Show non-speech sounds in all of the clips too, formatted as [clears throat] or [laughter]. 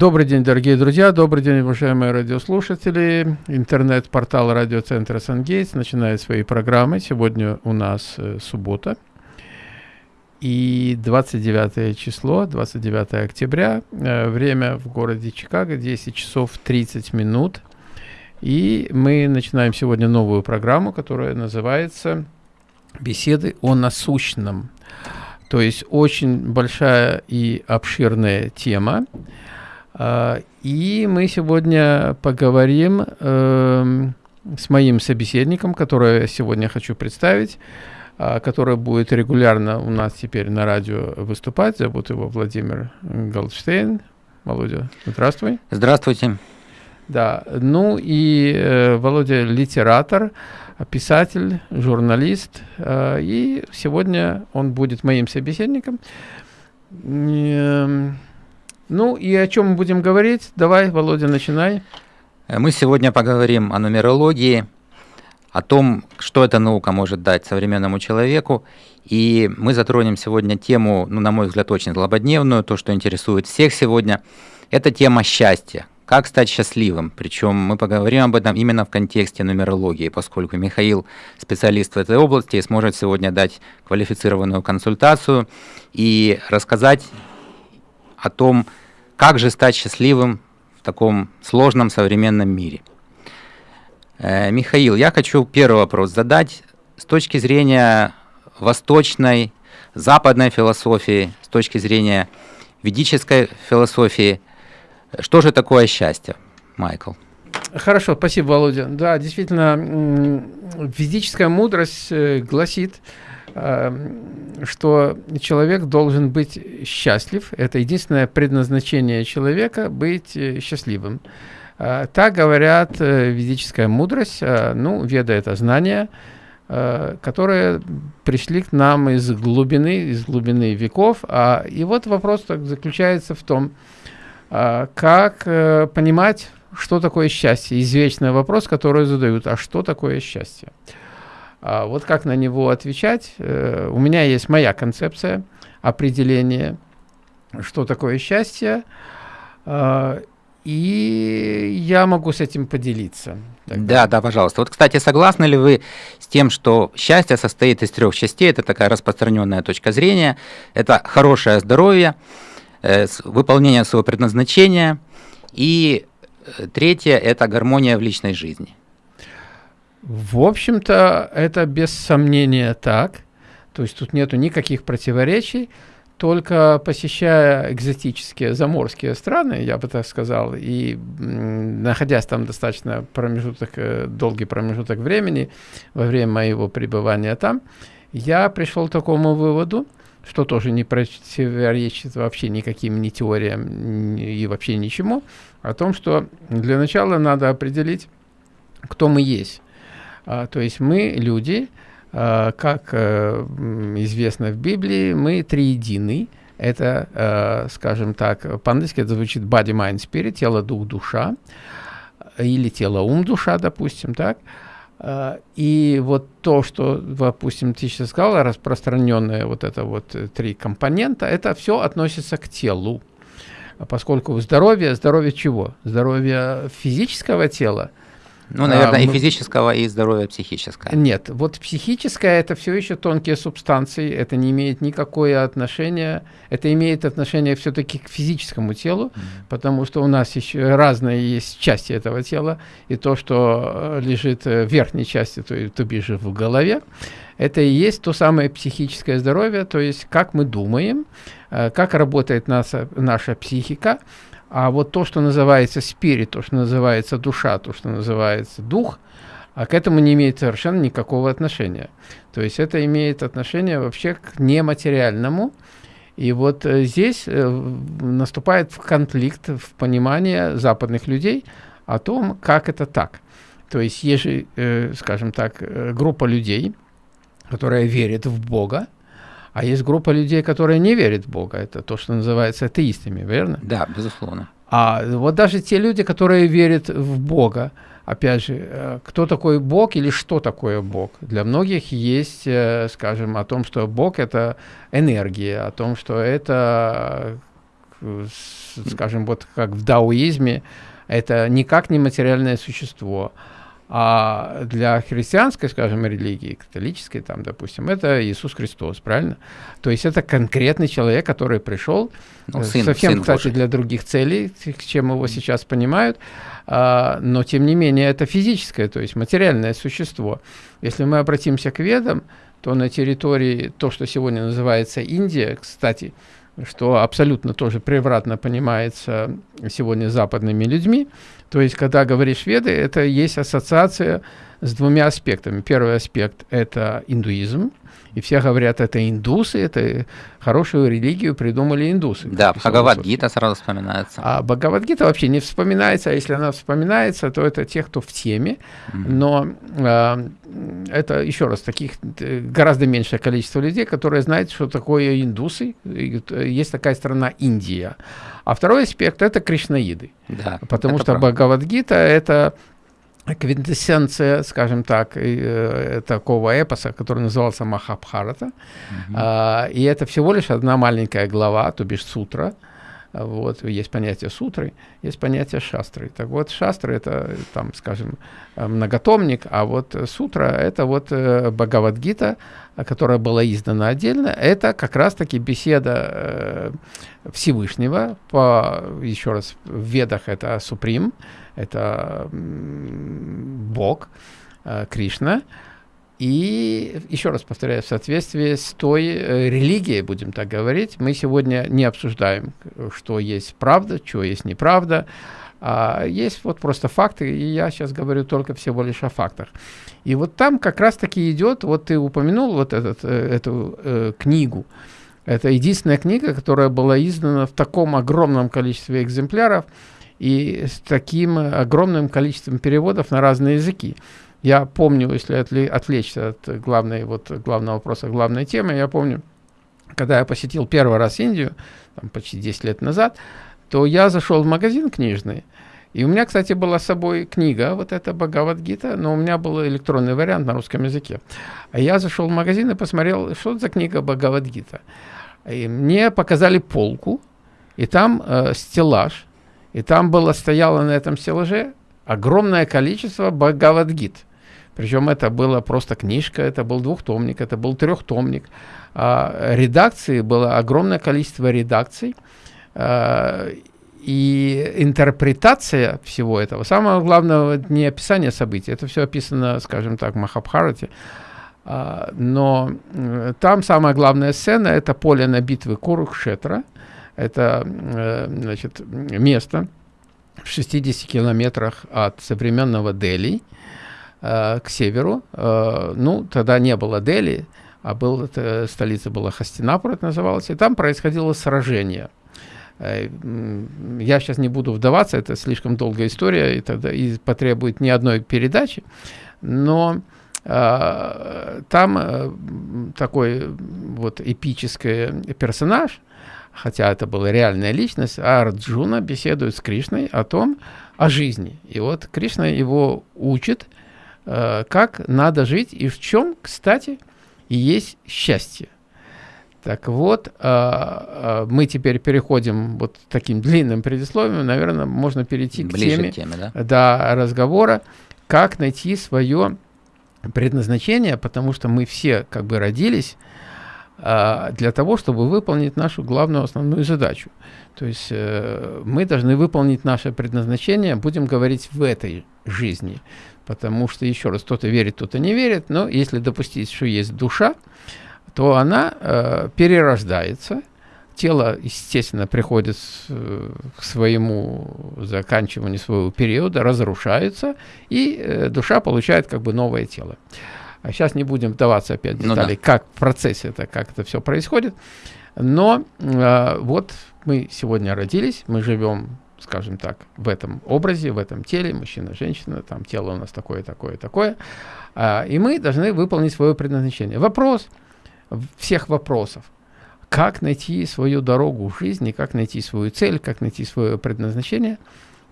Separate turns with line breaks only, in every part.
Добрый день, дорогие друзья, добрый день, уважаемые радиослушатели. Интернет-портал радиоцентра «Сангейтс» начинает свои программы. Сегодня у нас э, суббота и 29 число, 29 октября. Э, время в городе Чикаго 10 часов 30 минут. И мы начинаем сегодня новую программу, которая называется «Беседы о насущном». То есть очень большая и обширная тема. А, и мы сегодня поговорим э, с моим собеседником, которого я сегодня хочу представить, э, который будет регулярно у нас теперь на радио выступать. Зовут его Владимир Голдштейн. Володя, здравствуй.
Здравствуйте.
Да, ну и э, Володя литератор, писатель, журналист, э, и сегодня он будет моим собеседником. Э, ну и о чем мы будем говорить? Давай, Володя, начинай.
Э, мы сегодня поговорим о нумерологии, о том, что эта наука может дать современному человеку. И мы затронем сегодня тему, ну, на мой взгляд, очень злободневную, то, что интересует всех сегодня. Это тема счастья. Как стать счастливым? Причем мы поговорим об этом именно в контексте нумерологии, поскольку Михаил специалист в этой области и сможет сегодня дать квалифицированную консультацию и рассказать о том, как же стать счастливым в таком сложном современном мире? Э, Михаил, я хочу первый вопрос задать с точки зрения восточной, западной философии, с точки зрения ведической философии. Что же такое счастье, Майкл?
Хорошо, спасибо, Володя. Да, действительно, физическая мудрость э, гласит, что человек должен быть счастлив. Это единственное предназначение человека – быть э, счастливым. Э, так говорят э, ведическая мудрость, ну, веда – это знания, которые пришли к нам из глубины, из глубины веков. А, и вот вопрос заключается в том, как понимать, что такое счастье. Извечный вопрос, который задают, а что такое счастье? А вот как на него отвечать? Э, у меня есть моя концепция определения, что такое счастье, э, и я могу с этим поделиться.
Тогда. Да, да, пожалуйста. Вот, кстати, согласны ли вы с тем, что счастье состоит из трех частей? Это такая распространенная точка зрения. Это хорошее здоровье, э, выполнение своего предназначения. И э, третье – это гармония в личной жизни.
В общем-то, это без сомнения так. То есть тут нету никаких противоречий. Только посещая экзотические заморские страны, я бы так сказал, и находясь там достаточно промежуток, э, долгий промежуток времени во время моего пребывания там, я пришел к такому выводу, что тоже не противоречит вообще никаким ни теориям и вообще ничему, о том, что для начала надо определить, кто мы есть. А, то есть мы люди, а, как э, известно в Библии, мы триединый. Это, э, скажем так, по-английски это звучит body, mind, spirit, тело, дух, душа, или тело, ум, душа, допустим, так. А, и вот то, что, допустим, ты сейчас сказал, распространенное вот это вот э, три компонента, это все относится к телу. Поскольку здоровье, здоровье чего? Здоровье физического тела –
ну, наверное, а, и физического, и здоровья психического.
Нет, вот психическое это все еще тонкие субстанции, это не имеет никакое отношения, это имеет отношение все-таки к физическому телу, mm -hmm. потому что у нас еще разные есть части этого тела, и то, что э, лежит в верхней части, то, то бишь в голове, это и есть то самое психическое здоровье, то есть как мы думаем, э, как работает наша, наша психика, а вот то, что называется спирит, то, что называется душа, то, что называется дух, а к этому не имеет совершенно никакого отношения. То есть это имеет отношение вообще к нематериальному. И вот э, здесь э, наступает конфликт в понимании западных людей о том, как это так. То есть же, э, скажем так, группа людей, которая верит в Бога, а есть группа людей, которые не верят в Бога. Это то, что называется атеистами, верно?
Да, безусловно.
А вот даже те люди, которые верят в Бога, опять же, э, кто такой Бог или что такое Бог? Для многих есть, э, скажем, о том, что Бог – это энергия, о том, что это скажем, вот как в даоизме, это никак не материальное существо. А для христианской, скажем, религии, католической, там, допустим, это Иисус Христос, правильно? То есть это конкретный человек, который пришел, ну, э, сын, совсем, сын кстати, Божий. для других целей, чем его сейчас понимают, а, но тем не менее это физическое, то есть материальное существо. Если мы обратимся к ведам, то на территории, то, что сегодня называется Индия, кстати, что абсолютно тоже превратно понимается сегодня западными людьми. То есть, когда говоришь веды, это есть ассоциация с двумя аспектами. Первый аспект – это индуизм, и все говорят, это индусы, это хорошую религию придумали индусы.
Да, Бхагавадгита сразу вспоминается.
А Бхагавадгита вообще не вспоминается, а если она вспоминается, то это те, кто в теме, но э, это, еще раз, таких э, гораздо меньшее количество людей, которые знают, что такое индусы, есть такая страна Индия. А второй аспект – это кришнаиды. Да, потому что правда. Бхагавадгита – это квинтэссенция, скажем так, э, такого эпоса, который назывался Махабхарата. А, и это всего лишь одна маленькая глава, то бишь сутра. Вот, есть понятие сутры, есть понятие шастры. Так вот, шастры это, там, скажем, многотомник, а вот сутра это вот э, Бхагавадгита, которая была издана отдельно. Это как раз-таки беседа э, Всевышнего, по, еще раз, в ведах это Суприм, это Бог, э, Кришна. И еще раз повторяю, в соответствии с той э, религией, будем так говорить, мы сегодня не обсуждаем, что есть правда, что есть неправда. А есть вот просто факты, и я сейчас говорю только всего лишь о фактах. И вот там как раз-таки идет, вот ты упомянул вот этот, э, эту э, книгу. Это единственная книга, которая была издана в таком огромном количестве экземпляров и с таким огромным количеством переводов на разные языки. Я помню, если отвлечься от главной, вот, главного вопроса, главной темы, я помню, когда я посетил первый раз Индию, там, почти 10 лет назад, то я зашел в магазин книжный, и у меня, кстати, была с собой книга, вот эта Бхагавадгита, но у меня был электронный вариант на русском языке. А я зашел в магазин и посмотрел, что это за книга Бхагавадгита. И мне показали полку, и там э, стеллаж, и там было, стояло на этом стеллаже огромное количество Бхагавадгит. Причем это была просто книжка, это был двухтомник, это был трехтомник. А, редакции было огромное количество редакций. А, и интерпретация всего этого, самое главное, не описание событий, это все описано, скажем так, в Махабхарате, а, но э, там самая главная сцена – это поле на битвы Курукшетра, это э, значит, место в 60 километрах от современного Дели к северу. Э, ну, тогда не было Дели, а был, это, столица была Хастинапур, это называлось, и там происходило сражение. Э, я сейчас не буду вдаваться, это слишком долгая история, и, тогда, и потребует ни одной передачи, но э, там э, такой вот эпический персонаж, хотя это была реальная личность, Арджуна беседует с Кришной о том, о жизни. И вот Кришна его учит, э, как надо жить и в чем, кстати, есть счастье. Так вот, э, э, мы теперь переходим вот таким [laughs] длинным предисловием, наверное, можно перейти Ближе к теме, теме да? Да, разговора, как найти свое предназначение, потому что мы все как бы родились для того, чтобы выполнить нашу главную основную задачу. То есть э, мы должны выполнить наше предназначение, будем говорить в этой жизни. Потому что, еще раз, кто-то верит, кто-то не верит, но если допустить, что есть душа, то она э, перерождается, тело, естественно, приходит э, к своему заканчиванию своего периода, разрушается, и э, душа получает как бы новое тело. А сейчас не будем вдаваться опять в детали, ну, да. как в процессе это, как это все происходит. Но э, вот мы сегодня родились, мы живем, скажем так, в этом образе, в этом теле, мужчина, женщина, там тело у нас такое, такое, такое. Э, и мы должны выполнить свое предназначение. Вопрос всех вопросов. Как найти свою дорогу в жизни, как найти свою цель, как найти свое предназначение.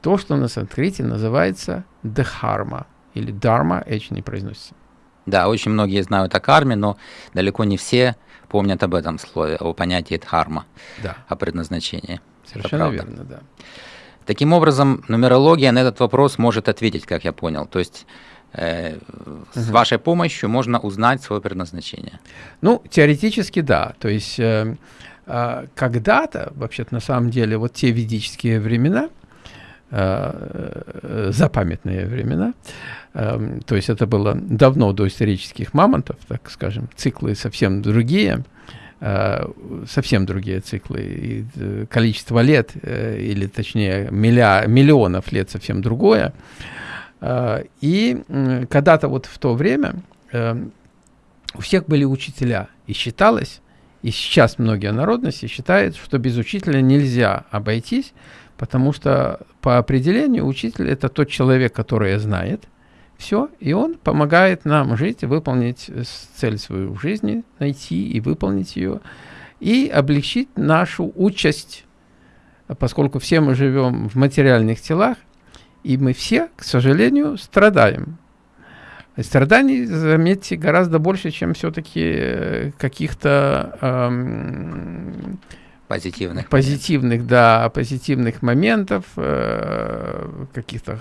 То, что на санскрите называется дхарма или дharma, H не произносится.
Да, очень многие знают о карме, но далеко не все помнят об этом слове, о понятии дхарма, да. о предназначении.
Совершенно верно, да.
Таким образом, нумерология на этот вопрос может ответить, как я понял. То есть э, с вашей помощью можно узнать свое предназначение.
Ну, теоретически да. То есть э, э, когда-то, вообще-то на самом деле, вот те ведические времена, э, запамятные времена, э, то есть это было давно до исторических мамонтов, так скажем, циклы совсем другие, Э, совсем другие циклы. И э, количество лет, э, или точнее милля, миллионов лет совсем другое. И когда-то вот в то время у всех были учителя. И считалось, и сейчас многие народности считают, что без учителя нельзя обойтись, потому что по определению учитель – это тот человек, который знает – все, и он помогает нам жить, выполнить цель свою в жизни, найти и выполнить ее, и облегчить нашу участь, поскольку все мы живем в материальных телах, и мы все, к сожалению, страдаем. Страданий, заметьте, гораздо больше, чем все-таки э, каких-то эм,
позитивных,
позитивных, да, позитивных моментов, э, каких-то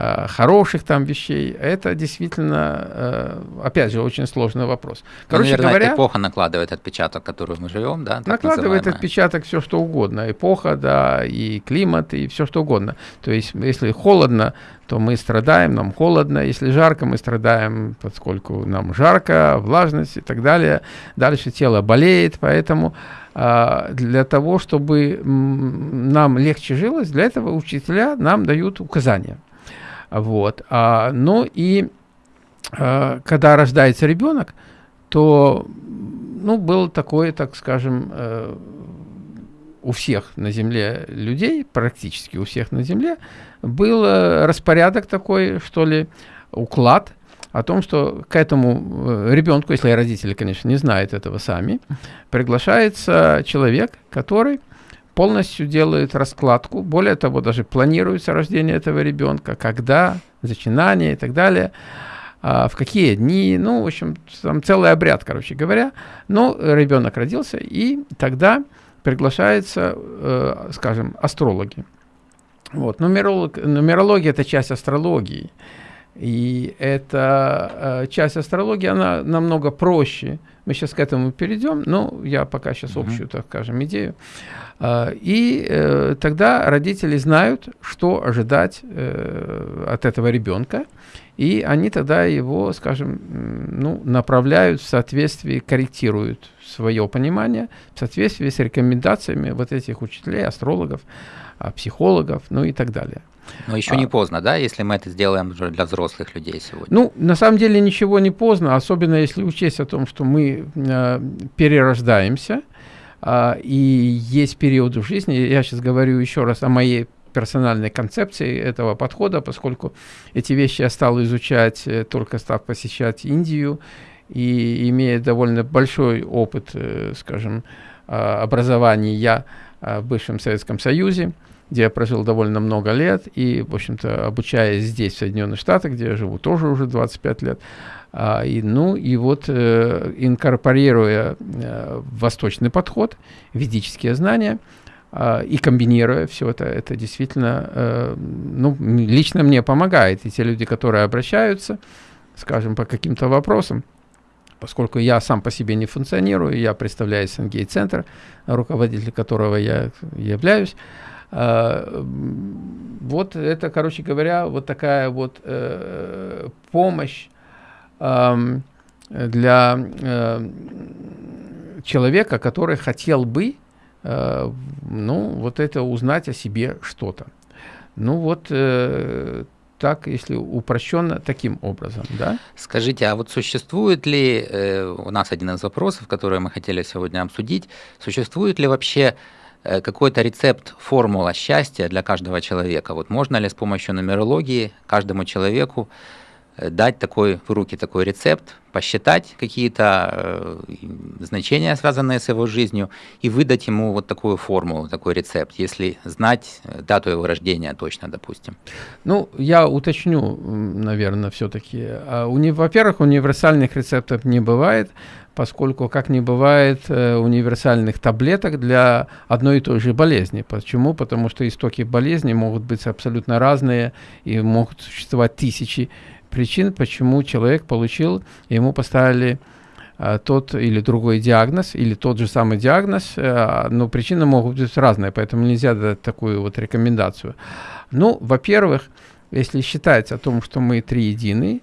Э, хороших там вещей. Это действительно, э, опять же, очень сложный вопрос.
Ну, Короче Наверное, говоря, эпоха накладывает отпечаток, который мы живем, да?
накладывает называемая. отпечаток все что угодно. Эпоха, да, и климат, и все что угодно. То есть, если холодно, то мы страдаем, нам холодно. Если жарко, мы страдаем, поскольку нам жарко, влажность и так далее. Дальше тело болеет, поэтому для того, чтобы нам легче жилось, для этого учителя нам дают указания. Вот. А, ну и а, когда рождается ребенок, то ну, был такой, так скажем, э, у всех на Земле людей, практически у всех на Земле, был э, распорядок такой, что ли, уклад о том, что к этому э, ребенку, если родители, конечно, не знают этого сами, приглашается человек, который полностью делают раскладку, более того, даже планируется рождение этого ребенка, когда, зачинание и так далее, а, в какие дни, ну, в общем, там целый обряд, короче говоря. Но ребенок родился, и тогда приглашаются, э, скажем, астрологи. Вот. Нумеролог, нумерология – это часть астрологии. И эта э, часть астрологии, она намного проще. Мы сейчас к этому перейдем, но я пока сейчас общую, так скажем, идею. А, и э, тогда родители знают, что ожидать э, от этого ребенка, и они тогда его, скажем, ну, направляют в соответствии, корректируют свое понимание в соответствии с рекомендациями вот этих учителей, астрологов, психологов, ну и так далее.
Но еще а, не поздно, да, если мы это сделаем уже для взрослых людей сегодня?
Ну, на самом деле ничего не поздно, особенно если учесть о том, что мы э, перерождаемся, а, и есть периоды в жизни, я сейчас говорю еще раз о моей персональной концепции этого подхода, поскольку эти вещи я стал изучать, э, только став посещать Индию, и имея довольно большой опыт, э, скажем, а, образования а, в бывшем Советском Союзе, где я прожил довольно много лет, и, в общем-то, обучаясь здесь, в Соединенных Штатах, где я живу тоже уже 25 лет, а, и, ну и вот э, инкорпорируя э, восточный подход, ведические знания, э, и комбинируя все это, это действительно, э, ну, лично мне помогает. И те люди, которые обращаются, скажем, по каким-то вопросам, поскольку я сам по себе не функционирую, я представляю СНГ-центр, руководитель которого я являюсь, вот это, короче говоря, вот такая вот uh, помощь для э, человека, который хотел бы, э, ну, вот это узнать о себе что-то. Ну вот э, так, если упрощенно, таким образом, да?
Скажите, а вот существует ли, у нас один из вопросов, который мы хотели сегодня обсудить, существует ли вообще какой-то рецепт, формула счастья для каждого человека? Вот можно ли с помощью нумерологии каждому человеку э, дать такой в руки такой рецепт, посчитать какие-то э, значения, связанные с его жизнью, и выдать ему вот такую формулу, такой рецепт, если знать э, дату его рождения точно, допустим.
Ну, я уточню, наверное, все-таки. А. Во-первых, универсальных рецептов не бывает, поскольку, как не бывает э, универсальных таблеток для одной и той же болезни. Почему? Потому что истоки болезни могут быть абсолютно разные и могут существовать тысячи причин, почему человек получил, ему поставили э, тот или другой диагноз, или тот же самый диагноз, э, но причины могут быть разные, поэтому нельзя дать такую вот рекомендацию. Ну, во-первых, если считать о том, что мы три единый,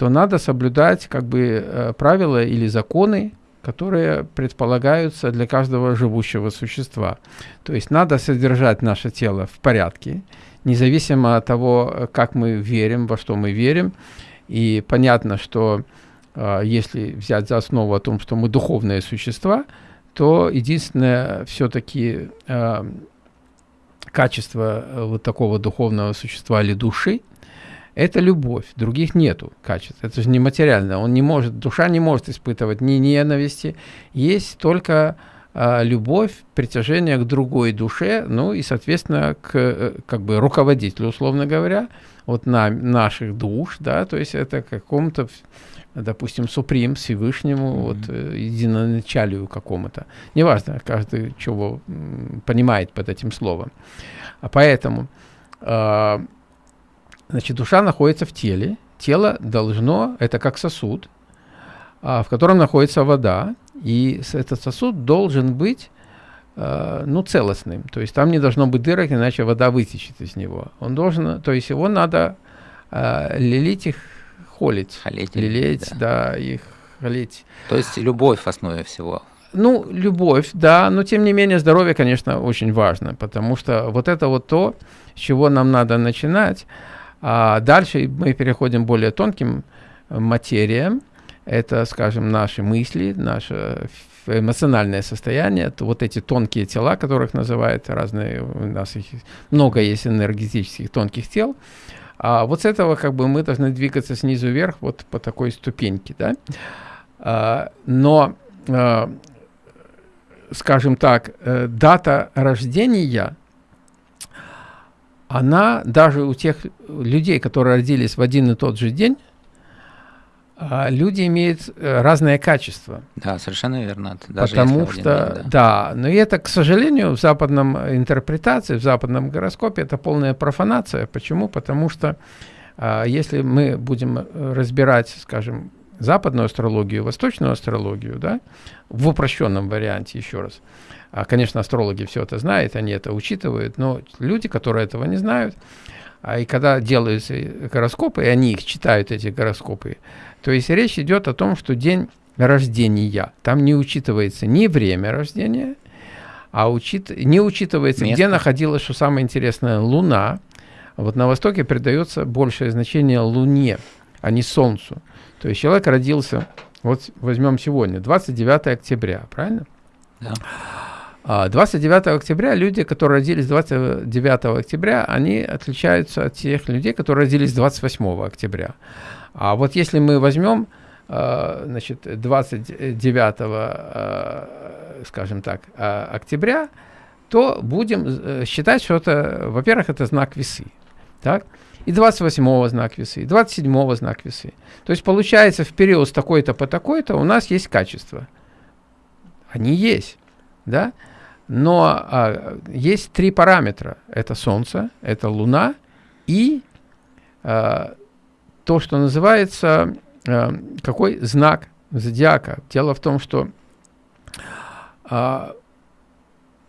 то надо соблюдать как бы э, правила или законы, которые предполагаются для каждого живущего существа. То есть надо содержать наше тело в порядке, независимо от того, как мы верим, во что мы верим. И понятно, что э, если взять за основу о том, что мы духовные существа, то единственное все-таки э, качество э, вот такого духовного существа или души – это любовь, других нету качеств. Это же не материально. Он не может, душа не может испытывать ни ненависти. Есть только э, любовь, притяжение к другой душе, ну и, соответственно, к э, как бы руководителю, условно говоря, вот на наших душ, да, то есть это какому-то, допустим, суприм, Всевышнему, mm-hmm. вот э, единоначалию какому-то. Неважно, каждый чего понимает под этим словом. А поэтому э, Значит, душа находится в теле. Тело должно, это как сосуд, а, в котором находится вода. И этот сосуд должен быть э, ну, целостным. То есть там не должно быть дырок, иначе вода вытечет из него. Он должен, то есть его надо э, лелить их, холить.
Холить.
Лелеять, да. да, их холить.
То есть любовь в основе всего.
Ну, любовь, да, но тем не менее здоровье, конечно, очень важно, потому что вот это вот то, с чего нам надо начинать. А дальше мы переходим к более тонким э, материям. Это, скажем, наши мысли, наше эмоциональное состояние, то вот эти тонкие тела, которых называют разные, у нас их много есть энергетических тонких тел, а вот с этого как бы мы должны двигаться снизу вверх вот по такой ступеньке, да. А, но, а, скажем так, э, дата рождения она даже у тех людей, которые родились в один и тот же день, а, люди имеют э, разное качество.
Да, совершенно верно. Даже
Потому что, день, да. да, но это, к сожалению, в западном интерпретации, в западном гороскопе это полная профанация. Почему? Потому что а, если мы будем э, разбирать, скажем, западную астрологию, восточную астрологию, да, в упрощенном варианте, еще раз, конечно, астрологи все это знают, они это учитывают, но люди, которые этого не знают, а и когда делаются гороскопы, и они их читают, эти гороскопы, то есть речь идет о том, что день рождения, там не учитывается ни время рождения, а учит, не учитывается, Место. где находилась, что самое интересное, Луна. Вот на Востоке придается большее значение Луне, а не Солнцу. То есть человек родился, вот возьмем сегодня, 29 октября, правильно?
Да.
29 а, октября люди, которые родились 29 октября, они отличаются от тех людей, которые родились 28 октября. А вот если мы возьмем, а, значит, 29, а, скажем так, октября, то будем э, считать, что это, во-первых, это знак весы. Так? И 28 знак весы, и 27 знак весы. То есть получается в период с такой-то по такой-то у нас есть качества. Они есть. Да? Но а, есть три параметра. Это Солнце, это Луна и а, то, что называется, а, какой знак зодиака. Дело в том, что а,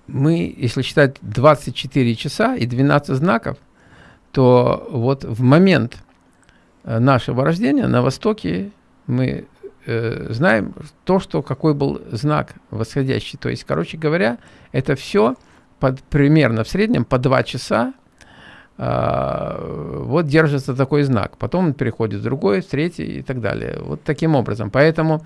мы, если считать 24 часа и 12 знаков, то вот в момент э, нашего рождения на Востоке мы э, знаем то, что какой был знак восходящий. То есть, короче говоря, это все под, примерно в среднем по два часа э, вот держится такой знак. Потом он переходит в другой, в третий и так далее. Вот таким образом. Поэтому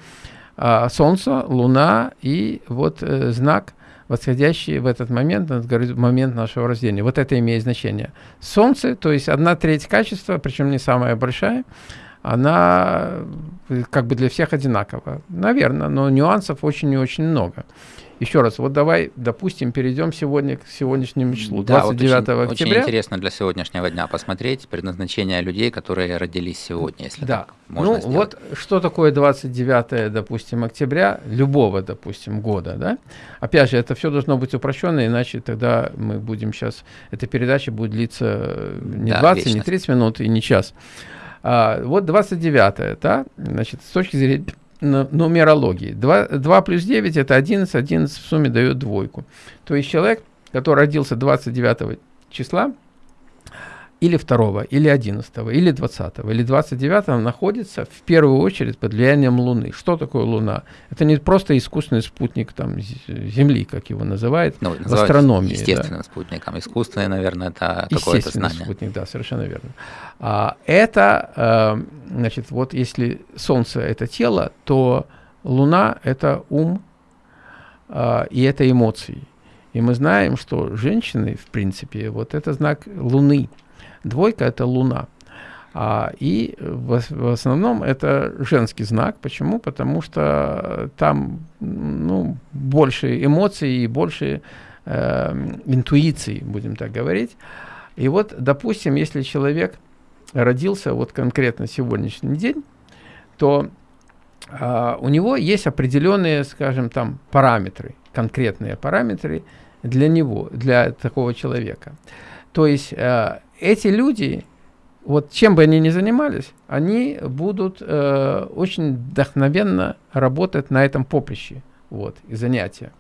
э, Солнце, Луна и вот э, знак восходящий в этот момент, момент нашего рождения. Вот это имеет значение. Солнце, то есть одна треть качества, причем не самая большая, она э, как бы для всех одинакова. Наверное, но нюансов очень и очень много. Еще раз, вот давай, допустим, перейдем сегодня к сегодняшнему числу, 29
да, вот очень,
октября.
Очень интересно для сегодняшнего дня посмотреть предназначение людей, которые родились сегодня, если
да.
так можно
ну,
сделать.
вот что такое 29, допустим, октября любого, допустим, года, да? Опять же, это все должно быть упрощенно, иначе тогда мы будем сейчас, эта передача будет длиться э, не да, 20, вечность. не 30 минут и не час. А, вот 29, да, значит, с точки зрения нумерологии. 2, 2 плюс 9 это 11, 11 в сумме дает двойку. То есть человек, который родился 29 числа, или 2, или 11, или 20, или 29 находится в первую очередь под влиянием Луны. Что такое Луна? Это не просто искусственный спутник там, Земли, как его называют ну, в астрономии.
Естественным да. спутником. Искусственный, наверное, это какое-то знание.
спутник, да, совершенно верно. А, это, э, значит, вот если Солнце – это тело, то Луна – это ум, э, и это эмоции. И мы знаем, что женщины, в принципе, вот это знак Луны – Двойка – это Луна. А, и в, в основном это женский знак. Почему? Потому что там ну, больше эмоций и больше э, интуиции, будем так говорить. И вот, допустим, если человек родился вот конкретно сегодняшний день, то э, у него есть определенные, скажем, там параметры, конкретные параметры для него, для такого человека. То есть э, эти люди, вот чем бы они ни занимались, они будут э, очень вдохновенно работать на этом поприще, вот, и занятия.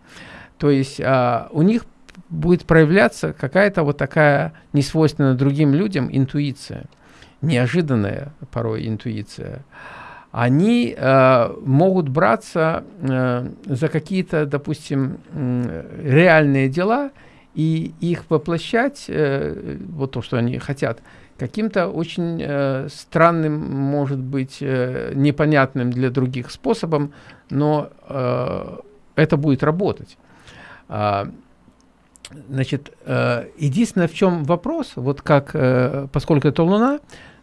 То есть э, у них будет проявляться какая-то вот такая несвойственная другим людям интуиция, неожиданная порой интуиция. Они э, могут браться э, за какие-то, допустим, э, реальные дела – и их воплощать, э, вот то, что они хотят, каким-то очень э, странным, может быть, э, непонятным для других способом, но э, это будет работать. А, значит, э, единственное, в чем вопрос, вот как, э, поскольку это Луна,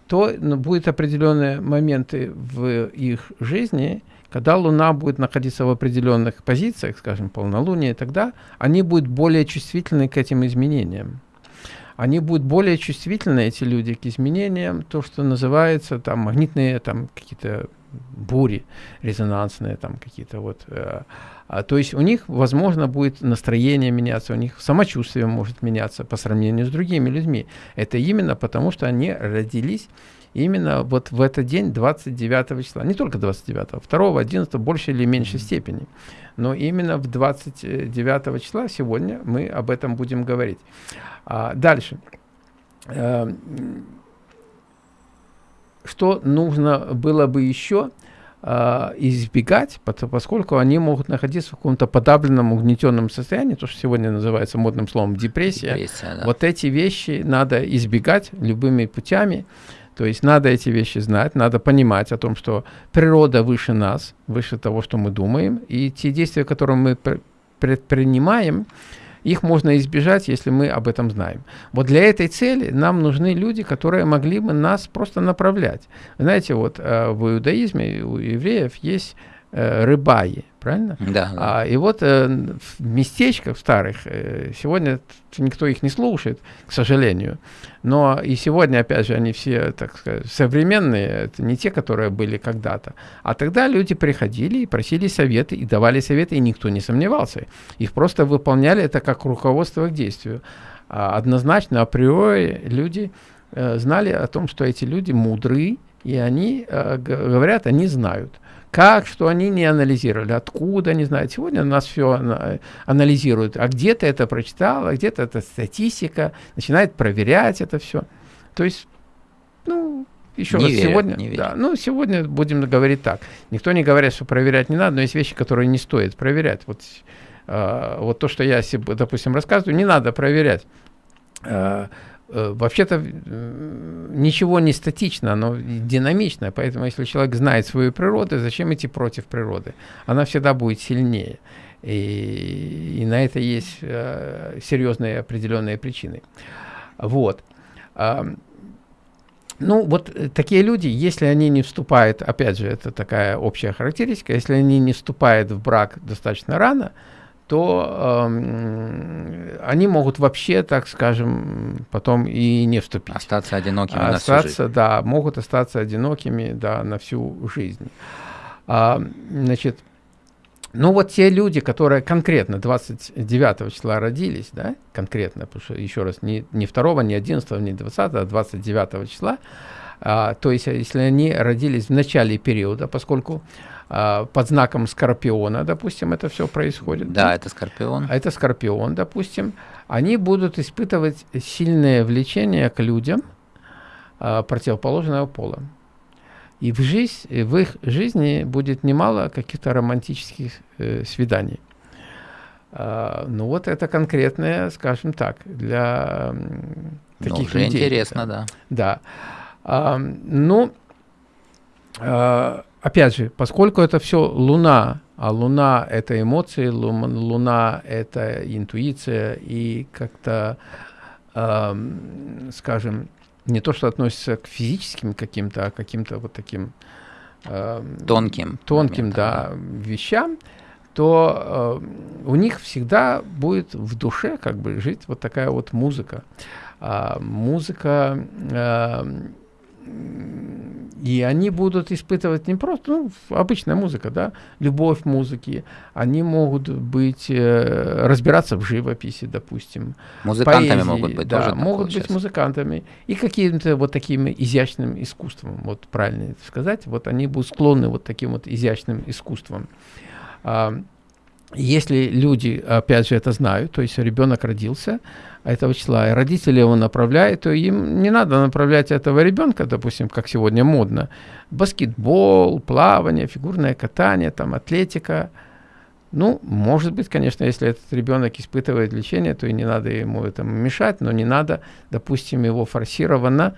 то ну, будут определенные моменты в их жизни, когда Луна будет находиться в определенных позициях, скажем, полнолуние, тогда они будут более чувствительны к этим изменениям. Они будут более чувствительны, эти люди, к изменениям, то, что называется там магнитные там какие-то бури резонансные, там какие-то вот. Э, а, то есть у них, возможно, будет настроение меняться, у них самочувствие может меняться по сравнению с другими людьми. Это именно потому, что они родились именно вот в этот день, 29 числа. Не только 29, 2, 11, больше или меньшей степени. Но именно в 29 числа сегодня мы об этом будем говорить. А, дальше. А, что нужно было бы еще а, избегать, поскольку они могут находиться в каком-то подавленном, угнетенном состоянии, то, что сегодня называется модным словом депрессия. депрессия да. Вот эти вещи надо избегать любыми путями. То есть надо эти вещи знать, надо понимать о том, что природа выше нас, выше того, что мы думаем, и те действия, которые мы предпринимаем, их можно избежать, если мы об этом знаем. Вот для этой цели нам нужны люди, которые могли бы нас просто направлять. Знаете, вот э, в иудаизме у евреев есть рыбаи, правильно?
Да. да.
А, и вот э, в местечках старых, э, сегодня никто их не слушает, к сожалению, но и сегодня, опять же, они все, так сказать, современные, это не те, которые были когда-то. А тогда люди приходили и просили советы, и давали советы, и никто не сомневался. Их просто выполняли это как руководство к действию. А однозначно, априори люди э, знали о том, что эти люди мудры, и они э, говорят, они знают. Как, что они не анализировали, откуда, не знаю. Сегодня нас все анализируют. А где-то это прочитал, а где-то это статистика, начинает проверять это все. То есть, ну, еще не раз, верят, сегодня, не да, ну, сегодня будем говорить так. Никто не говорит, что проверять не надо, но есть вещи, которые не стоит проверять. Вот, э, вот то, что я, допустим, рассказываю, не надо проверять. Э, вообще-то ничего не статично, оно динамичное, поэтому если человек знает свою природу, зачем идти против природы? Она всегда будет сильнее. И, и на это есть э, серьезные определенные причины. Вот. ну, вот э, такие люди, если они не вступают, опять же, это такая общая характеристика, если они не вступают в брак достаточно рано, то э, они могут вообще, так скажем, потом и не вступить.
Остаться одинокими
остаться, на всю жизнь. Да, могут остаться одинокими да, на всю жизнь. А, значит, ну вот те люди, которые конкретно 29 числа родились, да, конкретно, потому что, еще раз, не, не 2, не 11, не 20, а 29 числа, а, то есть если они родились в начале периода, поскольку под знаком Скорпиона, допустим, это все происходит.
Да, это Скорпион.
Это Скорпион, допустим. Они будут испытывать сильное влечение к людям а, противоположного пола. И в, жизнь, в их жизни будет немало каких-то романтических э, свиданий. А, ну вот это конкретное, скажем так, для ну, таких ну,
людей. интересно, да.
Да. А, ну, а, опять же, поскольку это все Луна, а Луна – это эмоции, Луна – это интуиция и как-то, а, скажем, не то, что относится к физическим каким-то, а каким-то вот таким
э, тонким,
тонким, да, вещам, то э, у них всегда будет в душе как бы жить вот такая вот музыка. А, музыка э, и они будут испытывать не просто, ну, обычная музыка, да, любовь музыки. Они могут быть, э, разбираться в живописи, допустим.
Музыкантами поэзии, могут быть
да, тоже. могут быть музыкантами. И каким-то вот таким изящным искусством, вот правильно сказать. Вот они будут склонны вот таким вот изящным искусством. А, если люди, опять же, это знают, то есть ребенок родился, этого числа, и родители его направляют, то им не надо направлять этого ребенка, допустим, как сегодня модно, баскетбол, плавание, фигурное катание, там, атлетика. Ну, может быть, конечно, если этот ребенок испытывает лечение, то и не надо ему этому мешать, но не надо, допустим, его форсированно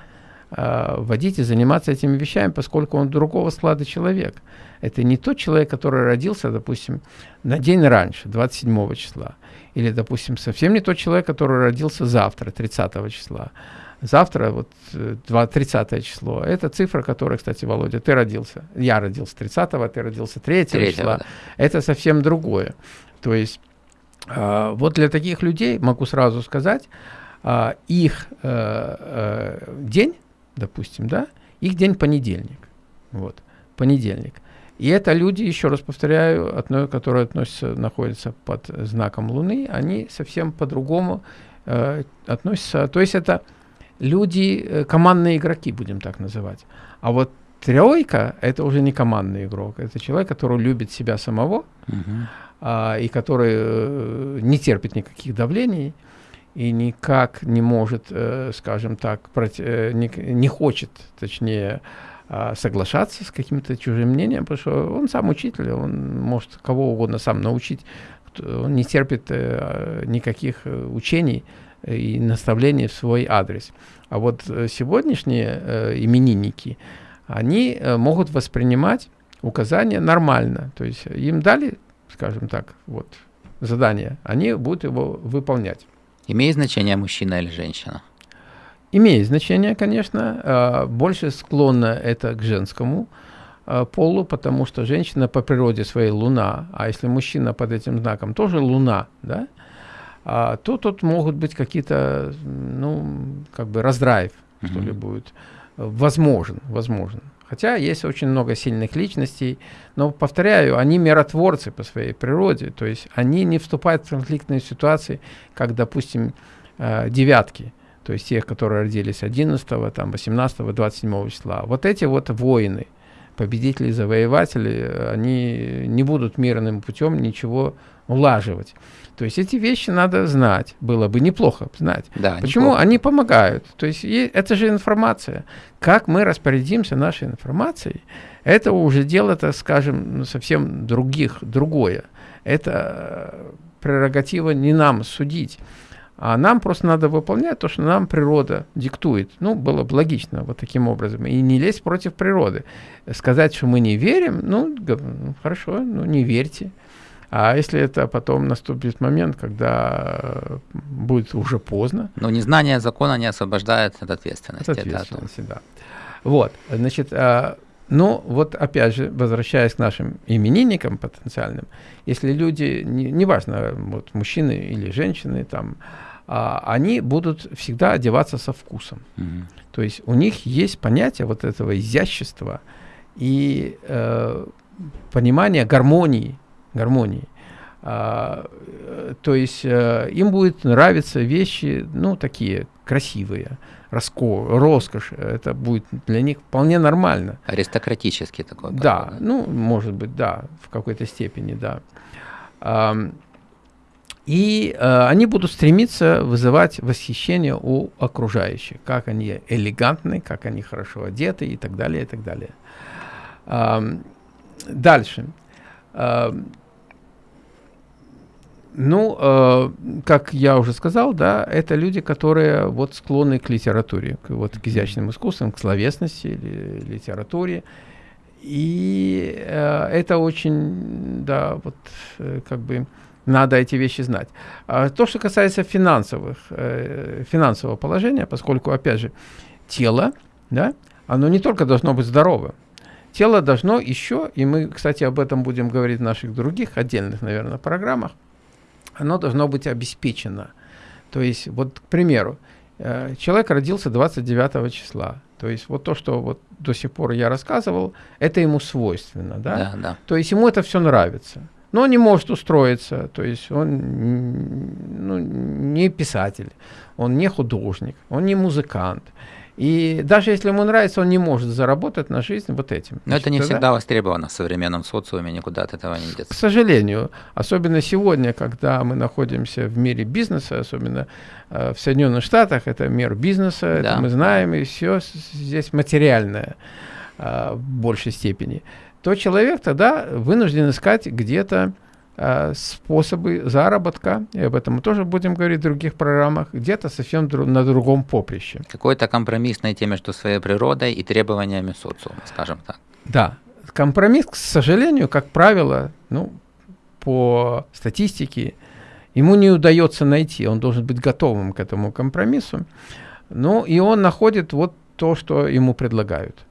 водить и заниматься этими вещами, поскольку он другого склада человек. Это не тот человек, который родился, допустим, на день раньше, 27 числа. Или, допустим, совсем не тот человек, который родился завтра, 30 числа. Завтра, вот 30 э, число, это цифра, которая, кстати, Володя, ты родился. Я родился 30-го, ты родился 3 числа. Да. Это совсем другое. То есть э, вот для таких людей, могу сразу сказать, э, их э, э, день, допустим, да, их день понедельник. Вот, понедельник. И это люди, еще раз повторяю, одно, которые относятся, находятся под знаком Луны, они совсем по-другому э, относятся. То есть это люди, э, командные игроки, будем так называть. А вот тройка – это уже не командный игрок, это человек, который любит себя самого uh-huh. а, и который э, не терпит никаких давлений и никак не может, э, скажем так, э, не, хочет, точнее, а, соглашаться с каким-то чужим мнением, потому что он сам учитель, он может кого угодно сам научить, он не терпит э, никаких учений и наставлений в свой адрес. А вот сегодняшние именинники, они могут воспринимать указания нормально, то есть им дали, скажем так, вот задание, они будут его выполнять.
Имеет значение мужчина или женщина?
Имеет значение, конечно, а, больше склонно это к женскому а, полу, потому что женщина по природе своей луна, а если мужчина под этим знаком тоже луна, да, а, то тут могут быть какие-то, ну, как бы раздрайв, что ли, будет. Возможен, возможен. Хотя есть очень много сильных личностей, но, повторяю, они миротворцы по своей природе, то есть они не вступают в конфликтные ситуации, как, допустим, девятки – то есть тех, которые родились 11, там, 18, 27 числа. Вот эти вот воины, победители, завоеватели, они не будут мирным путем ничего улаживать. То есть эти вещи надо знать, было бы неплохо знать. Да, Почему неплохо. они помогают? То есть это же информация. Как мы распорядимся нашей информацией, это уже дело, так скажем, совсем других, другое. Это прерогатива не нам судить. А нам просто надо выполнять то, что нам природа диктует. Ну, было бы логично вот таким образом. И не лезть против природы. Сказать, что мы не верим, ну, ну хорошо, ну не верьте. А если это потом наступит момент, когда э, будет уже поздно?
Но незнание закона не освобождает от ответственности.
От ответственности, да. Вот, значит, а, ну, вот опять же, возвращаясь к нашим именинникам потенциальным, если люди, не, неважно, вот мужчины или женщины, там, а, они будут всегда одеваться со вкусом. Угу. То есть у них есть понятие вот этого изящества и э, понимание гармонии, гармонии. А, то есть э, им будет нравиться вещи, ну, такие красивые, роско, роскошь, это будет для них вполне нормально.
Аристократический такой.
Да, подход. ну, может быть, да, в какой-то степени, да. И э, они будут стремиться вызывать восхищение у окружающих, как они элегантны, как они хорошо одеты и так далее, и так далее. Э, дальше. Э, ну, э, как я уже сказал, да, это люди, которые вот склонны к литературе, к, вот, к изящным искусствам, к словесности, ли, литературе. И э, это очень, да, вот, э, как бы, надо эти вещи знать. А то, что касается финансовых, э, финансового положения, поскольку, опять же, тело, да, оно не только должно быть здоровым, тело должно еще, и мы, кстати, об этом будем говорить в наших других отдельных, наверное, программах, оно должно быть обеспечено. То есть, вот, к примеру, э, человек родился 29 числа. То есть вот то, что вот до сих пор я рассказывал, это ему свойственно, да?
Да, да.
То есть ему это все нравится но он не может устроиться, то есть он ну, не писатель, он не художник, он не музыкант. И даже если ему нравится, он не может заработать на жизнь вот этим.
Но Значит, это не тогда... всегда востребовано в современном социуме, никуда от этого не идет.
К сожалению, особенно сегодня, когда мы находимся в мире бизнеса, особенно э, в Соединенных Штатах, это мир бизнеса, да. это мы знаем, и все здесь материальное э, в большей степени то человек тогда вынужден искать где-то способы заработка, и об этом мы тоже будем говорить в других программах, где-то совсем дру на другом поприще.
Какой-то компромисс найти между своей природой и требованиями социума, скажем так.
Да, компромисс, к сожалению, как правило, ну, по статистике, ему не удается найти, он должен быть готовым к этому компромиссу, ну, и он находит вот то, что ему предлагают.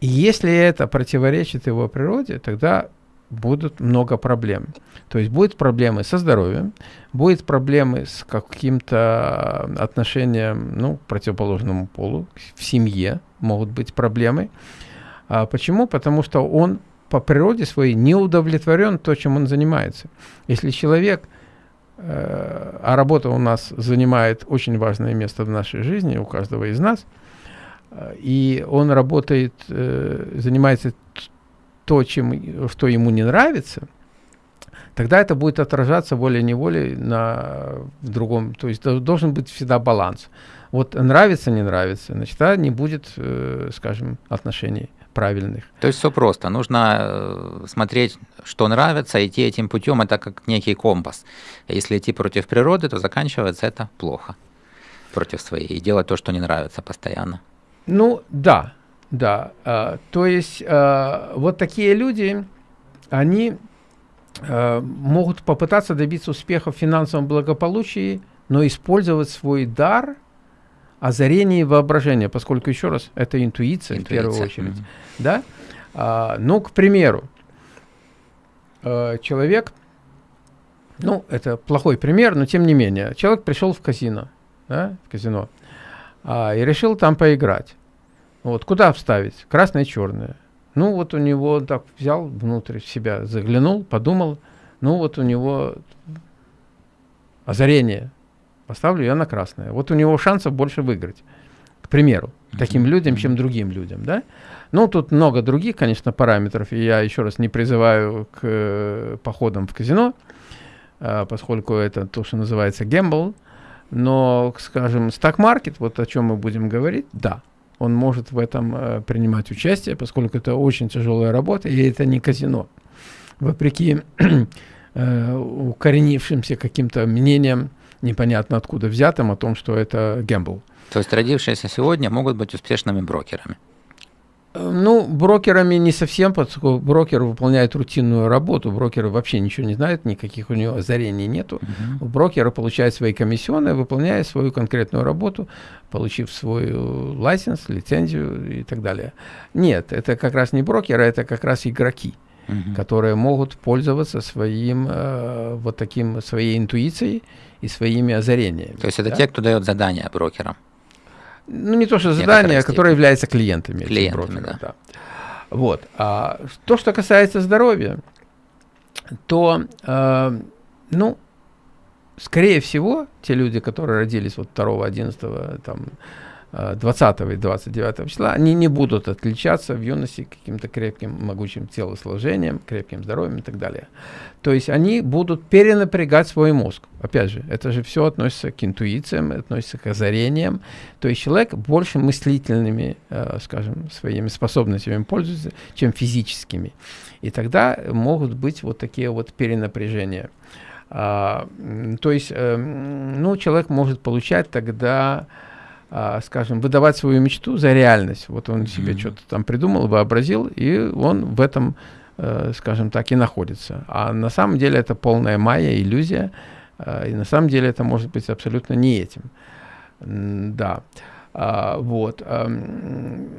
И если это противоречит его природе, тогда будут много проблем. То есть будут проблемы со здоровьем, будут проблемы с каким-то отношением ну, к противоположному полу, в семье могут быть проблемы. А почему? Потому что он по природе своей не удовлетворен то, чем он занимается. Если человек, э, а работа у нас занимает очень важное место в нашей жизни, у каждого из нас – и он работает, э, занимается то, чем, что ему не нравится, тогда это будет отражаться волей-неволей на в другом. То есть должен быть всегда баланс. Вот нравится, не нравится, значит, тогда не будет, э, скажем, отношений правильных.
То есть все просто. Нужно э, смотреть, что нравится, идти этим путем. Это как некий компас. Если идти против природы, то заканчивается это плохо против своей и делать то, что не нравится постоянно.
Ну, да, да. А, то есть а, вот такие люди, они а, могут попытаться добиться успеха в финансовом благополучии, но использовать свой дар озарение и воображение, поскольку, еще раз, это интуиция, интуиция. в первую очередь. Mm-hmm. Да? А, ну, к примеру, а, человек, ну, это плохой пример, но тем не менее, человек пришел в казино, да, в казино, а, и решил там поиграть. Вот, куда вставить? Красное и черное. Ну, вот у него так взял внутрь себя, заглянул, подумал, ну, вот у него озарение. Поставлю я на красное. Вот у него шансов больше выиграть. К примеру, таким людям, чем другим людям, да? Ну, тут много других, конечно, параметров, и я еще раз не призываю к э, походам в казино, э, поскольку это то, что называется гембл, но, скажем, стак-маркет, вот о чем мы будем говорить, да, он может в этом э, принимать участие, поскольку это очень тяжелая работа, и это не казино. Вопреки [clears throat] э, укоренившимся каким-то мнениям, непонятно откуда взятым, о том, что это гэмбл.
То есть родившиеся сегодня могут быть успешными брокерами?
Ну, брокерами не совсем, поскольку брокер выполняет рутинную работу, брокер вообще ничего не знает, никаких у него озарений нету. Uh-huh. Брокер получает свои комиссионные, выполняя свою конкретную работу, получив свой лайсенс, лицензию и так далее. Нет, это как раз не брокеры, это как раз игроки, uh-huh. которые могут пользоваться своим э, вот таким своей интуицией и своими озарениями.
То есть это да? те, кто дает задания брокерам?
Ну не то что задание, которое является клиентами.
Клиентами, да. да.
Вот. А то, что касается здоровья, то, э, ну, скорее всего, те люди, которые родились вот 2, 11, там, 20 и 29 числа, они не будут отличаться в юности каким-то крепким, могучим телосложением, крепким здоровьем и так далее. То есть они будут перенапрягать свой мозг. Опять же, это же все относится к интуициям, относится к озарениям. То есть человек больше мыслительными, э, скажем, своими способностями пользуется, чем физическими. И тогда могут быть вот такие вот перенапряжения. А, то есть, э, ну, человек может получать тогда скажем, выдавать свою мечту за реальность. Вот он себе mm-hmm. что-то там придумал, вообразил, и он в этом, э, скажем так, и находится. А на самом деле это полная майя, иллюзия, э, и на самом деле это может быть абсолютно не этим. Да. А, вот. А,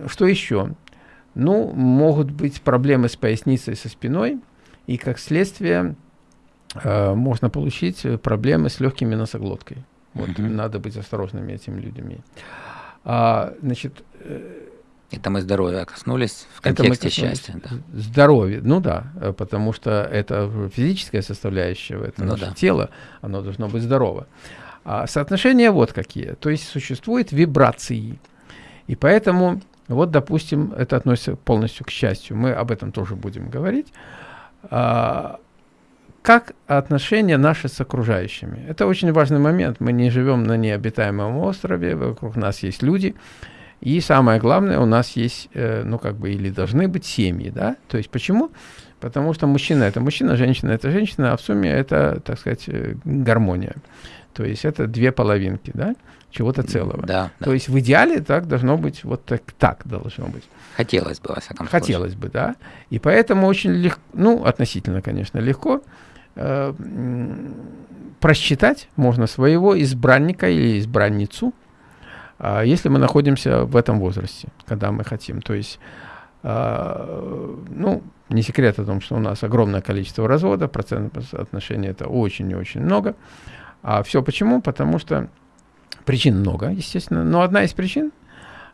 что еще? Ну, могут быть проблемы с поясницей, со спиной, и как следствие э, можно получить проблемы с легкими носоглоткой. Вот угу. надо быть осторожными этими людьми. А, значит,
э, это мы здоровья коснулись в контексте счастья. Да.
Здоровье, ну да, э, потому что это физическая составляющая, это ну наше да. тело, оно должно быть здорово. А соотношения вот какие. То есть существуют вибрации. И поэтому, вот, допустим, это относится полностью к счастью. Мы об этом тоже будем говорить. А, как отношения наши с окружающими? Это очень важный момент. Мы не живем на необитаемом острове, вокруг нас есть люди. И самое главное, у нас есть, э, ну, как бы, или должны быть семьи, да? То есть почему? Потому что мужчина – это мужчина, женщина – это женщина, а в сумме это, так сказать, э, гармония. То есть это две половинки, да, чего-то целого.
Да,
То есть в идеале так должно быть, вот так, так должно быть.
Хотелось бы, во всяком
случае. Хотелось бы, да. И поэтому очень легко, ну, относительно, конечно, легко – э, просчитать можно своего избранника или избранницу, э, если мы находимся в этом возрасте, когда мы хотим. То есть, э, ну, не секрет о том, что у нас огромное количество разводов, процентное соотношение это очень и очень много. А все почему? Потому что причин много, естественно. Но одна из причин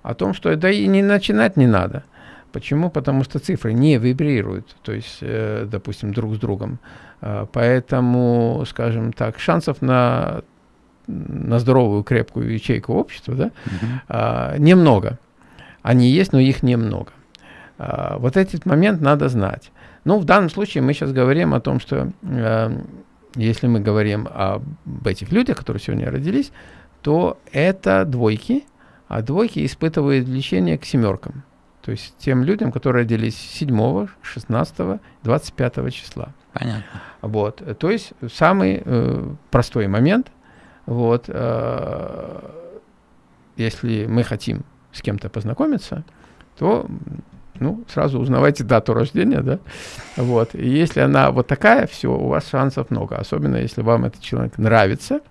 о том, что да и не начинать не надо. Почему? Потому что цифры не вибрируют, то есть, э, допустим, друг с другом. Э, поэтому, скажем так, шансов на, на здоровую, крепкую ячейку общества да, э, немного. Они есть, но их немного. Э, вот этот момент надо знать. Ну, в данном случае мы сейчас говорим о том, что э, если мы говорим об этих людях, которые сегодня родились, то это двойки, а двойки испытывают влечение к семеркам. То есть тем людям, которые родились 7, 16, 25 числа.
Понятно.
Вот. То есть самый э, простой момент. Вот, э, если мы хотим с кем-то познакомиться, то ну, сразу узнавайте дату рождения, да, вот, и если она вот такая, все, у вас шансов много, особенно если вам этот человек нравится,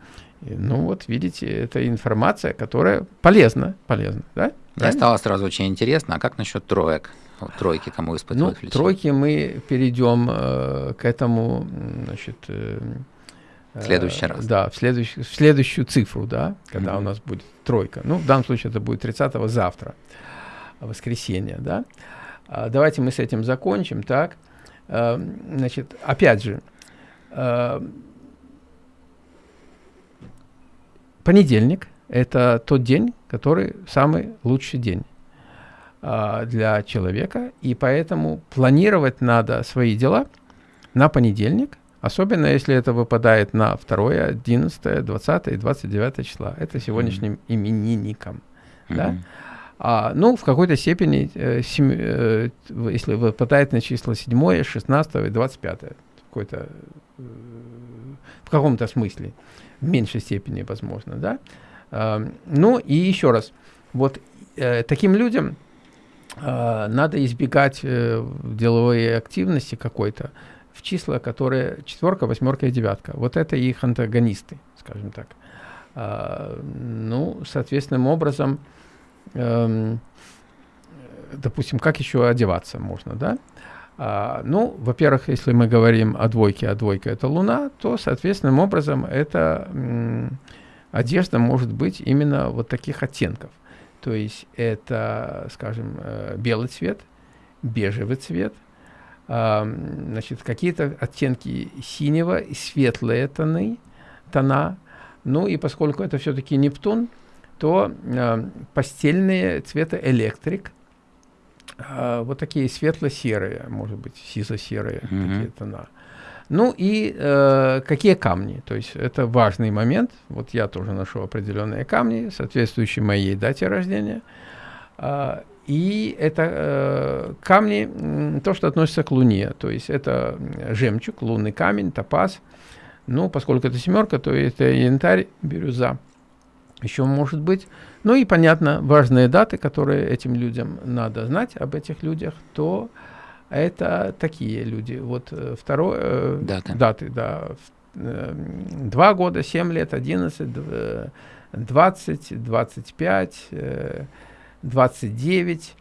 ну, вот, видите, это информация, которая полезна, полезна, да,
мне стало сразу очень интересно, а как насчет троек? Вот, тройки кому испытывают
ну, Тройки мы перейдем э, к этому, значит... Э,
в следующий раз.
Да, в, следующий, в следующую цифру, да, когда mm-hmm. у нас будет тройка. Ну, в данном случае это будет 30-го завтра, воскресенье, да. А, давайте мы с этим закончим, так. А, значит, опять же, а, понедельник – это тот день, который самый лучший день а, для человека, и поэтому планировать надо свои дела на понедельник, особенно если это выпадает на 2, 11, 20 и 29 числа. Это сегодняшним mm-hmm. именинникам. Mm-hmm. Да? А, ну, в какой-то степени, э, сем, э, если выпадает на числа 7, 16 и 25, какой-то, э, в каком-то смысле, в меньшей степени, возможно, да, ну и еще раз, вот э, таким людям э, надо избегать э, деловой активности какой-то в числа, которые четверка, восьмерка и девятка. Вот это их антагонисты, скажем так. А, ну, соответственным образом, эм, допустим, как еще одеваться можно, да? А, ну, во-первых, если мы говорим о двойке, а двойка это Луна, то, соответственным образом, эта одежда может быть именно вот таких оттенков. То есть это, скажем, э, белый цвет, бежевый цвет, значит, какие-то оттенки синего и светлые тоны, тона. Ну и поскольку это все-таки Нептун, то э, постельные цвета электрик, э, вот такие светло-серые, может быть, сизо-серые mm-hmm. такие тона. Ну и э, какие камни, то есть это важный момент. Вот я тоже ношу определенные камни, соответствующие моей дате рождения. Э, и это э, камни, то, что относится к Луне. То есть это жемчуг, лунный камень, топаз. Ну, поскольку это семерка, то это янтарь, бирюза. Еще может быть. Ну и, понятно, важные даты, которые этим людям надо знать об этих людях, то это такие люди. Вот э, второе... Э, даты. Даты, да. Э, два года, семь лет, одиннадцать, двадцать, двадцать пять... 29,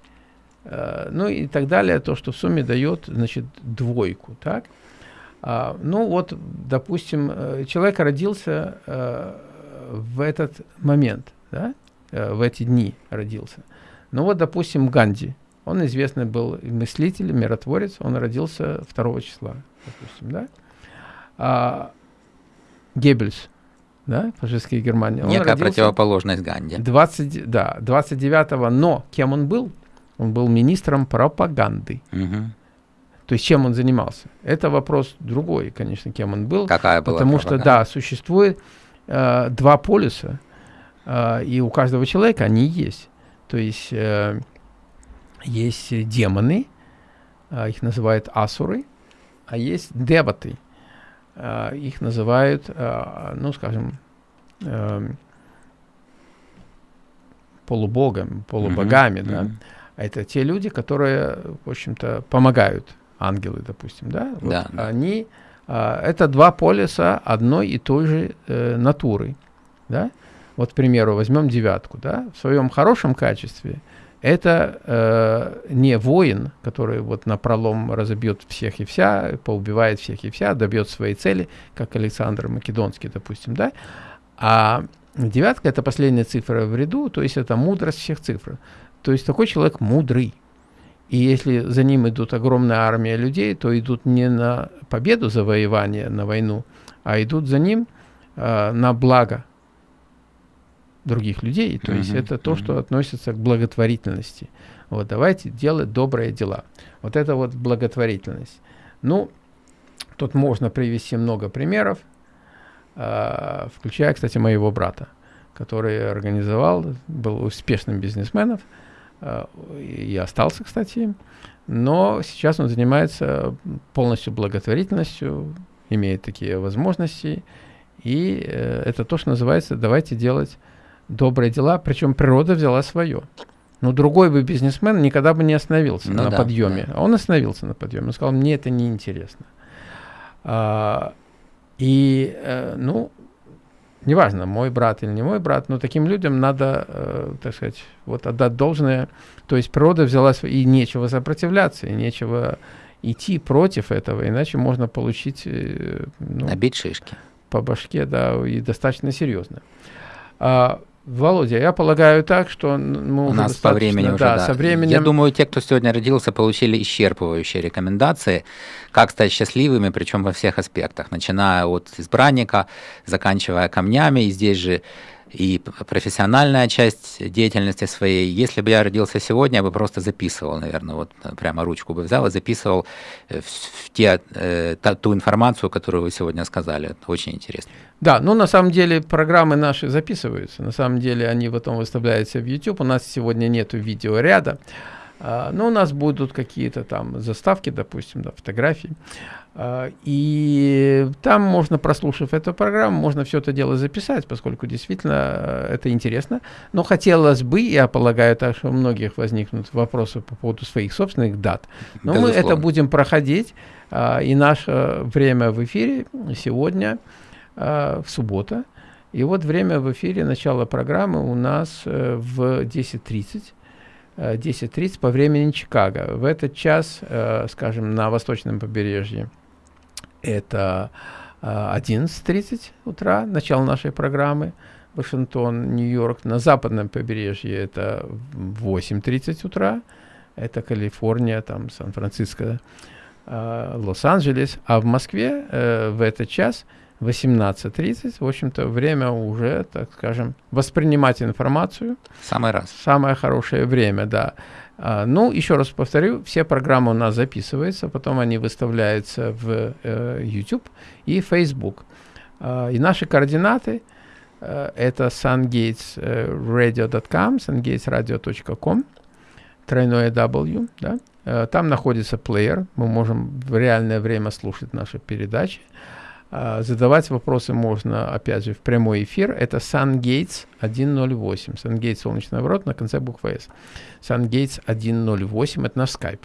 э, ну и так далее, то, что в сумме дает, значит, двойку, так? А, ну вот, допустим, э, человек родился э, в этот момент, да, э, в эти дни родился. Ну вот, допустим, Ганди, он известный был мыслитель, миротворец, он родился 2 числа, допустим, да. А, Геббельс, да, фашистская Германия.
Некая противоположность Ганди.
20, да, 29-го, но кем он был? Он был министром пропаганды. Угу. То есть чем он занимался? Это вопрос другой, конечно, кем он был.
Какая была
Потому пропаганда? что, да, существует э, два полюса, э, и у каждого человека они есть. То есть э, есть демоны, э, их называют асуры, а есть деваты – э, их называют, э, ну, скажем, э, полубогами, полубогами, mm-hmm. да. Mm-hmm. Это те люди, которые, в общем-то, помогают ангелы, допустим, да. Вот да. Они, это два полюса одной и той же э, натуры, да. Вот, к примеру, возьмем девятку, да, в своем хорошем качестве – это э, не воин, который вот на пролом разобьет всех и вся, поубивает всех и вся, добьет своей цели, как Александр Македонский, допустим, да, а девятка – это последняя цифра в ряду, то есть это мудрость всех цифр. То есть такой человек мудрый. И если за ним идут огромная армия людей, то идут не на победу, завоевание, на войну, а идут за ним э, на благо других людей. То uh-huh, есть это то, что относится к благотворительности. Вот давайте делать добрые дела. Вот это вот благотворительность. Ну, тут можно привести много примеров, э, включая, кстати, моего брата, который организовал, был успешным бизнесменом э, и остался, кстати, но сейчас он занимается полностью благотворительностью, имеет такие возможности, и э, это то, что называется «давайте делать добрые дела, причем природа взяла свое. Но другой бы бизнесмен никогда бы не остановился ну на да, подъеме. Да. А он остановился на подъеме. Он сказал, мне это неинтересно. А, и, э, ну, неважно, мой брат или не мой брат, но таким людям надо, э, так сказать, вот отдать должное. То есть природа взяла свое, и нечего сопротивляться, и нечего идти против этого, иначе можно получить... Э,
ну, Набить шишки.
По башке, да, и достаточно серьезно. А, Володя, я полагаю так, что мы
У нас по времени уже, да, да. Со временем... Я думаю, те, кто сегодня родился, получили исчерпывающие рекомендации, как стать счастливыми, причем во всех аспектах, начиная от избранника, заканчивая камнями, и здесь же и профессиональная часть деятельности своей. Если бы я родился сегодня, я бы просто записывал, наверное, вот прямо ручку бы взял и записывал э, в, в те, э, та, ту информацию, которую вы сегодня сказали. Это очень интересно.
Да, ну на самом деле программы наши записываются. На самом деле они потом выставляются в YouTube. У нас сегодня нету видеоряда. А, ну, у нас будут какие-то там заставки, допустим, да, фотографии. А, и там можно, прослушав эту программу, можно все это дело записать, поскольку действительно э, это интересно. Но хотелось бы, я полагаю, так что у многих возникнут вопросы по поводу своих собственных дат. Но Безусловно. мы это будем проходить. А, и наше время в эфире сегодня, в суббота. И вот время в эфире, начало программы у нас э, в 10.30. 10.30 по времени Чикаго. В этот час, э, скажем, на восточном побережье это 11.30 э, утра, начало нашей программы. Вашингтон, Нью-Йорк. На западном побережье это 8.30 утра. Это Калифорния, там Сан-Франциско, э, Лос-Анджелес. А в Москве в этот час – 18.30, в общем-то, время уже, так скажем, воспринимать информацию.
Самый раз.
Самое хорошее время, да. А, ну, еще раз повторю, все программы у нас записываются, потом они выставляются в э, YouTube и Facebook. А, и наши координаты э, это sungatesradio.com, sungatesradio.com, тройное W, да. Э, там находится плеер, мы можем в реальное время слушать наши передачи. А, задавать вопросы можно, опять же, в прямой эфир. Это SunGates 108. SunGates солнечный ворот на конце буквы S. SunGates 108 это наш Skype.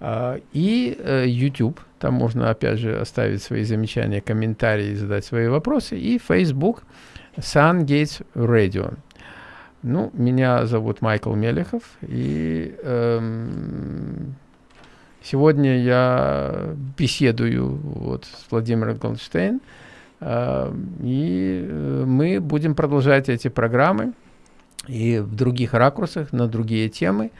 А, и э, YouTube. Там можно, опять же, оставить свои замечания, комментарии, задать свои вопросы. И Facebook SunGates Radio. Ну, меня зовут Майкл Мелехов. И эм, Сегодня я беседую вот с Владимиром Голдштейн, э, и э, мы будем продолжать эти программы и в других ракурсах, на другие темы.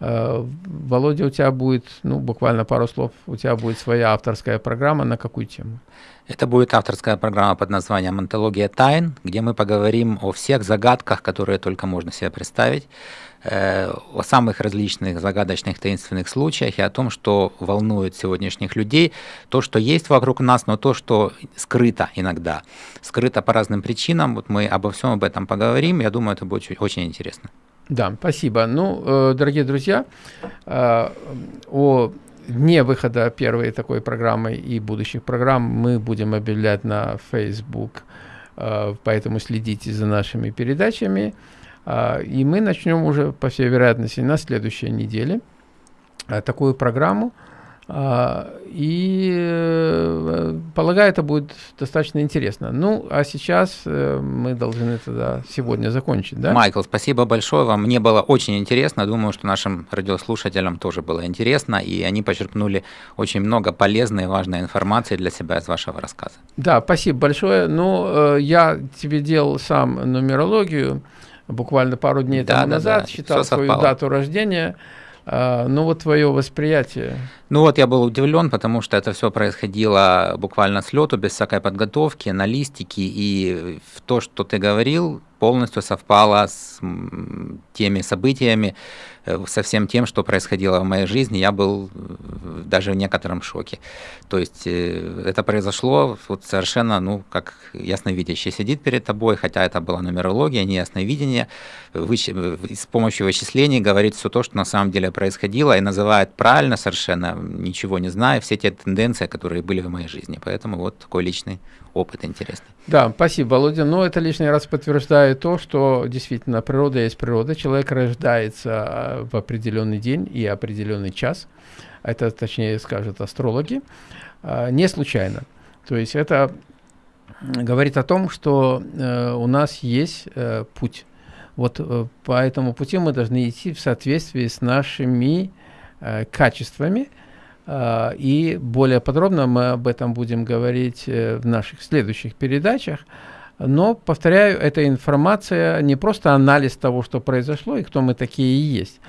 Э, Володя, у тебя будет, ну, буквально пару слов, у тебя будет своя авторская программа на какую тему?
Это будет авторская программа под названием «Антология тайн», где мы поговорим о всех загадках, которые только можно себе представить, э, о самых различных загадочных таинственных случаях и о том, что волнует сегодняшних людей, то, что есть вокруг нас, но то, что скрыто иногда, скрыто по разным причинам. Вот мы обо всем об этом поговорим, я думаю, это будет очень интересно.
Да, спасибо. Ну, э, дорогие друзья, э, о дне выхода первой такой программы и будущих программ мы будем объявлять на Facebook, э, поэтому следите за нашими передачами. И мы начнем уже, по всей вероятности, на следующей неделе такую программу – а, и э, полагаю, это будет достаточно интересно. Ну, а сейчас э, мы должны тогда сегодня закончить, да?
Майкл, спасибо большое вам. Мне было очень интересно. Думаю, что нашим радиослушателям тоже было интересно, и они почерпнули очень много полезной и важной информации для себя из вашего рассказа.
Да, спасибо большое. Ну, э, я тебе делал сам нумерологию буквально пару дней да, тому да, назад, да. считал свою дату рождения. А, ну вот твое восприятие.
Ну вот я был удивлен, потому что это все происходило буквально с лету, без всякой подготовки, аналистики, и в то, что ты говорил, полностью совпало с теми событиями, со всем тем, что происходило в моей жизни, я был э, даже в некотором шоке. То есть э, это произошло вот совершенно, ну, как ясновидящий сидит перед тобой, хотя это была нумерология, не ясновидение, выч... с помощью вычислений говорит все то, что на самом деле происходило, и называет правильно совершенно, ничего не зная, все те тенденции, которые были в моей жизни. Поэтому вот такой личный опыт интересный.
Да, спасибо, Володя. Но это лишний раз подтверждает то, что действительно природа есть природа. Человек рождается а, в определенный день и определенный час. Это, точнее, скажут астрологи. А, не случайно. То есть это говорит о том, что э, у нас есть э, путь. Вот э, по этому пути мы должны идти в соответствии с нашими э, качествами, и более подробно мы об этом будем говорить э, в наших следующих передачах. Но, повторяю, эта информация не просто анализ того, что произошло и кто мы такие и есть,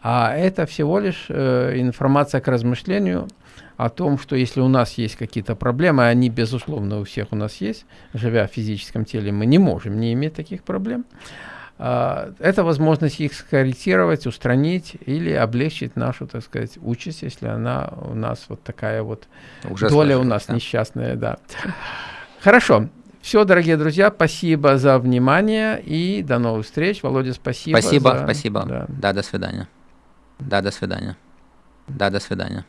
а это всего лишь э, информация к размышлению о том, что если у нас есть какие-то проблемы, они, безусловно, у всех у нас есть, живя в физическом теле, мы не можем не иметь таких проблем, а, это возможность их скорректировать, устранить или облегчить нашу, так сказать, участь, если она у нас вот такая вот Ужасно доля у нас да. несчастная, да. Хорошо. Все, дорогие друзья, спасибо за внимание и до новых встреч. Володя, спасибо.
Спасибо, за... спасибо. Да. да, до свидания. Да, до свидания. Да, до свидания.